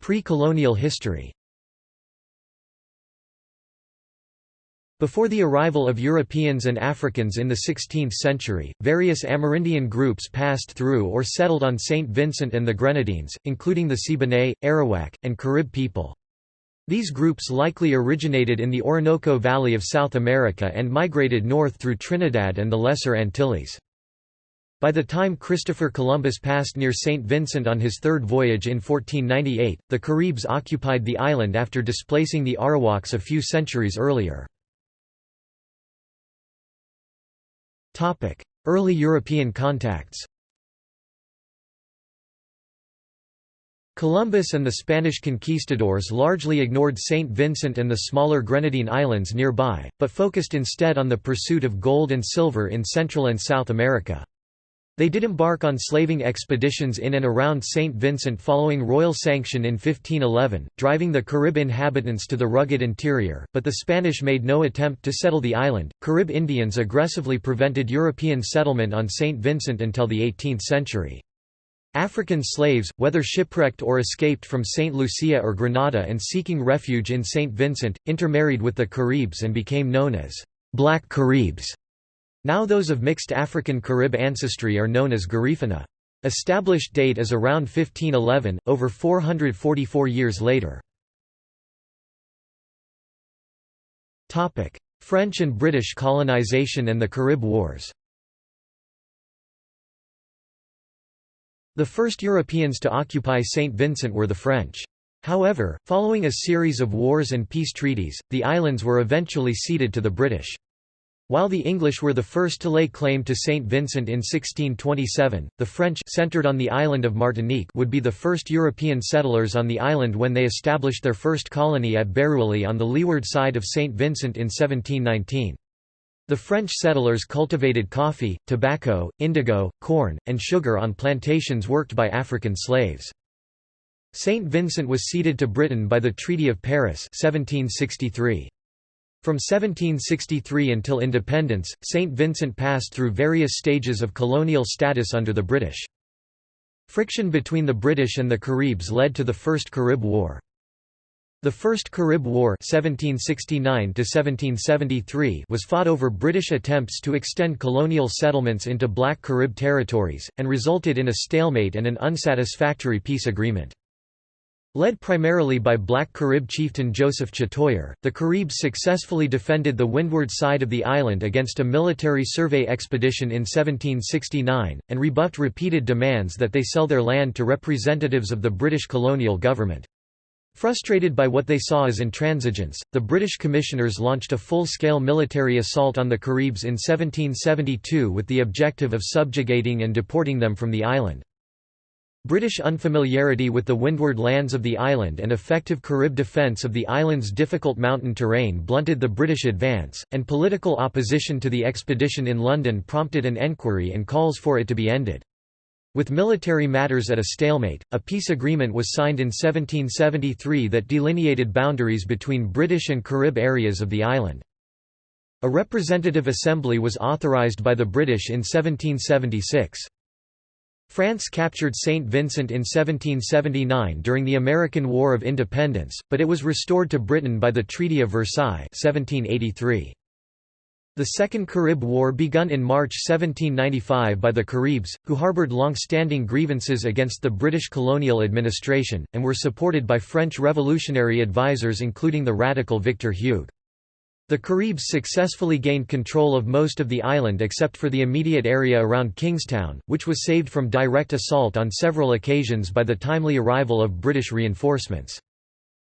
Pre-colonial history Before the arrival of Europeans and Africans in the 16th century, various Amerindian groups passed through or settled on St. Vincent and the Grenadines, including the Siboney, Arawak, and Carib people. These groups likely originated in the Orinoco Valley of South America and migrated north through Trinidad and the Lesser Antilles. By the time Christopher Columbus passed near St. Vincent on his third voyage in 1498, the Caribs occupied the island after displacing the Arawaks a few centuries earlier. Early European contacts Columbus and the Spanish conquistadors largely ignored St. Vincent and the smaller Grenadine islands nearby, but focused instead on the pursuit of gold and silver in Central and South America. They did embark on slaving expeditions in and around St. Vincent following royal sanction in 1511, driving the Carib inhabitants to the rugged interior, but the Spanish made no attempt to settle the island. Carib Indians aggressively prevented European settlement on St. Vincent until the 18th century. African slaves, whether shipwrecked or escaped from St. Lucia or Grenada and seeking refuge in St. Vincent, intermarried with the Caribs and became known as Black Caribs. Now those of mixed African-Carib ancestry are known as Garifuna. Established date is around 1511, over 444 years later. French and British colonization and the Carib Wars The first Europeans to occupy St. Vincent were the French. However, following a series of wars and peace treaties, the islands were eventually ceded to the British. While the English were the first to lay claim to St. Vincent in 1627, the French centered on the island of Martinique would be the first European settlers on the island when they established their first colony at Barrouallie on the leeward side of St. Vincent in 1719. The French settlers cultivated coffee, tobacco, indigo, corn, and sugar on plantations worked by African slaves. St. Vincent was ceded to Britain by the Treaty of Paris 1763. From 1763 until independence, St. Vincent passed through various stages of colonial status under the British. Friction between the British and the Caribs led to the First Carib War. The First Carib War (1769–1773) was fought over British attempts to extend colonial settlements into Black Carib territories, and resulted in a stalemate and an unsatisfactory peace agreement. Led primarily by black Carib chieftain Joseph Chatoyer, the Caribs successfully defended the windward side of the island against a military survey expedition in 1769, and rebuffed repeated demands that they sell their land to representatives of the British colonial government. Frustrated by what they saw as intransigence, the British commissioners launched a full-scale military assault on the Caribs in 1772 with the objective of subjugating and deporting them from the island. British unfamiliarity with the windward lands of the island and effective Carib defence of the island's difficult mountain terrain blunted the British advance, and political opposition to the expedition in London prompted an enquiry and calls for it to be ended. With military matters at a stalemate, a peace agreement was signed in 1773 that delineated boundaries between British and Carib areas of the island. A representative assembly was authorised by the British in 1776. France captured St. Vincent in 1779 during the American War of Independence, but it was restored to Britain by the Treaty of Versailles 1783. The Second Carib War begun in March 1795 by the Caribs, who harboured long-standing grievances against the British colonial administration, and were supported by French revolutionary advisers including the radical Victor Hugues. The Caribs successfully gained control of most of the island except for the immediate area around Kingstown, which was saved from direct assault on several occasions by the timely arrival of British reinforcements.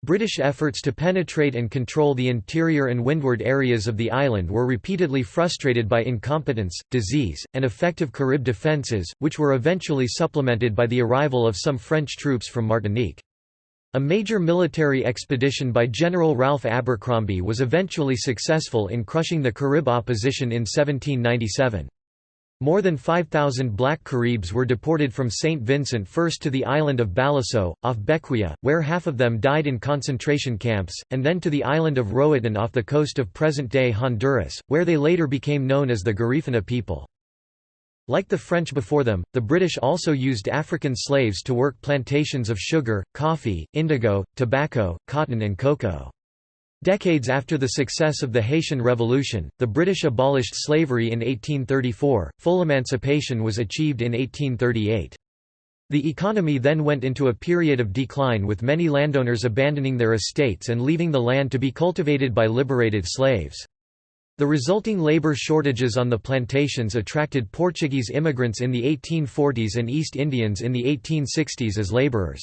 British efforts to penetrate and control the interior and windward areas of the island were repeatedly frustrated by incompetence, disease, and effective Carib defences, which were eventually supplemented by the arrival of some French troops from Martinique. A major military expedition by General Ralph Abercromby was eventually successful in crushing the Carib opposition in 1797. More than 5,000 black Caribs were deported from St. Vincent first to the island of Baliceaux, off Bequia, where half of them died in concentration camps, and then to the island of Roatan off the coast of present-day Honduras, where they later became known as the Garifuna people. Like the French before them, the British also used African slaves to work plantations of sugar, coffee, indigo, tobacco, cotton and cocoa. Decades after the success of the Haitian Revolution, the British abolished slavery in 1834, full emancipation was achieved in 1838. The economy then went into a period of decline with many landowners abandoning their estates and leaving the land to be cultivated by liberated slaves. The resulting labor shortages on the plantations attracted Portuguese immigrants in the 1840s and East Indians in the 1860s as laborers.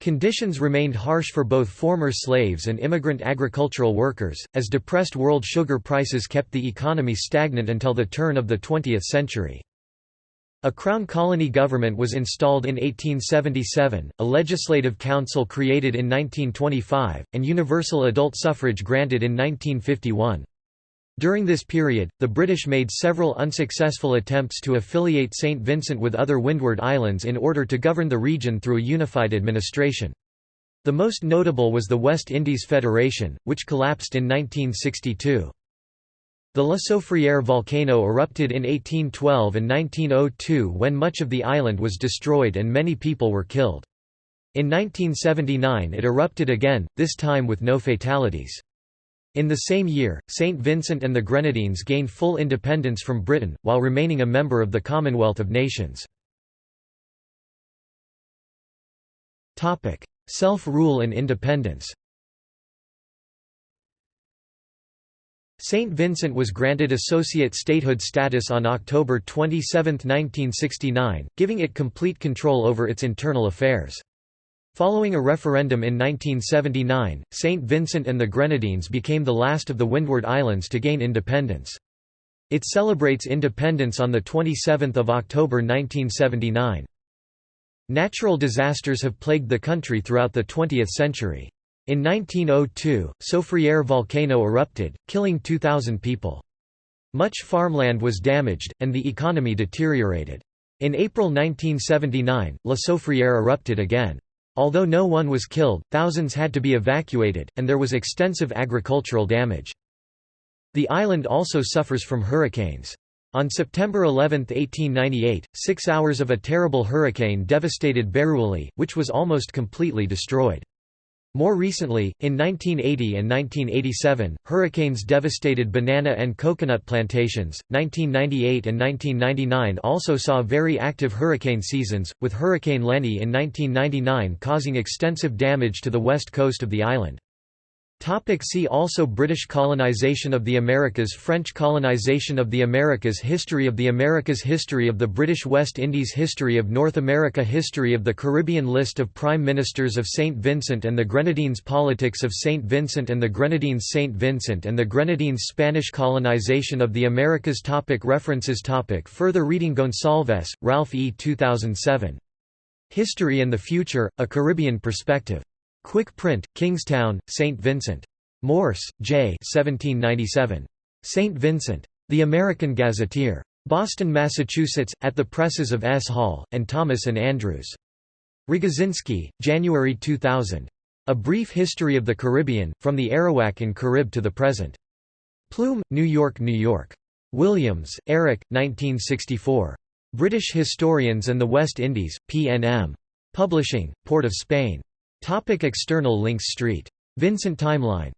Conditions remained harsh for both former slaves and immigrant agricultural workers, as depressed world sugar prices kept the economy stagnant until the turn of the 20th century. A Crown colony government was installed in 1877, a legislative council created in 1925, and universal adult suffrage granted in 1951. During this period, the British made several unsuccessful attempts to affiliate St. Vincent with other Windward Islands in order to govern the region through a unified administration. The most notable was the West Indies Federation, which collapsed in 1962. The La Soufrière volcano erupted in 1812 and 1902 when much of the island was destroyed and many people were killed. In 1979 it erupted again, this time with no fatalities. In the same year, St. Vincent and the Grenadines gained full independence from Britain, while remaining a member of the Commonwealth of Nations. Self-rule and independence St. Vincent was granted associate statehood status on October 27, 1969, giving it complete control over its internal affairs. Following a referendum in 1979, St. Vincent and the Grenadines became the last of the Windward Islands to gain independence. It celebrates independence on 27 October 1979. Natural disasters have plagued the country throughout the 20th century. In 1902, Soufrière volcano erupted, killing 2,000 people. Much farmland was damaged, and the economy deteriorated. In April 1979, La Soufrière erupted again. Although no one was killed, thousands had to be evacuated, and there was extensive agricultural damage. The island also suffers from hurricanes. On September 11, 1898, six hours of a terrible hurricane devastated Barrouallie, which was almost completely destroyed. More recently, in 1980 and 1987, hurricanes devastated banana and coconut plantations. 1998 and 1999 also saw very active hurricane seasons, with Hurricane Lenny in 1999 causing extensive damage to the west coast of the island. Topic see also British colonization of the Americas French colonization of the Americas History of the Americas History of the British West Indies History of North America History of the Caribbean List of Prime Ministers of St. Vincent and the Grenadines Politics of St. Vincent and the Grenadines St. Vincent and the Grenadines Spanish colonization of the Americas topic References topic Further reading Gonsalves, Ralph E. 2007. History and the Future, A Caribbean Perspective. Quick Print, Kingstown, St. Vincent. Morse, J. 1797. St. Vincent. The American Gazetteer. Boston, Massachusetts, at the presses of S. Hall, and Thomas and Andrews. Rogozinski, January 2000. A Brief History of the Caribbean, From the Arawak and Carib to the Present. Plume, New York, New York. Williams, Eric, 1964. British Historians and the West Indies, P&M. Publishing, Port of Spain. Topic external links Street. Vincent Timeline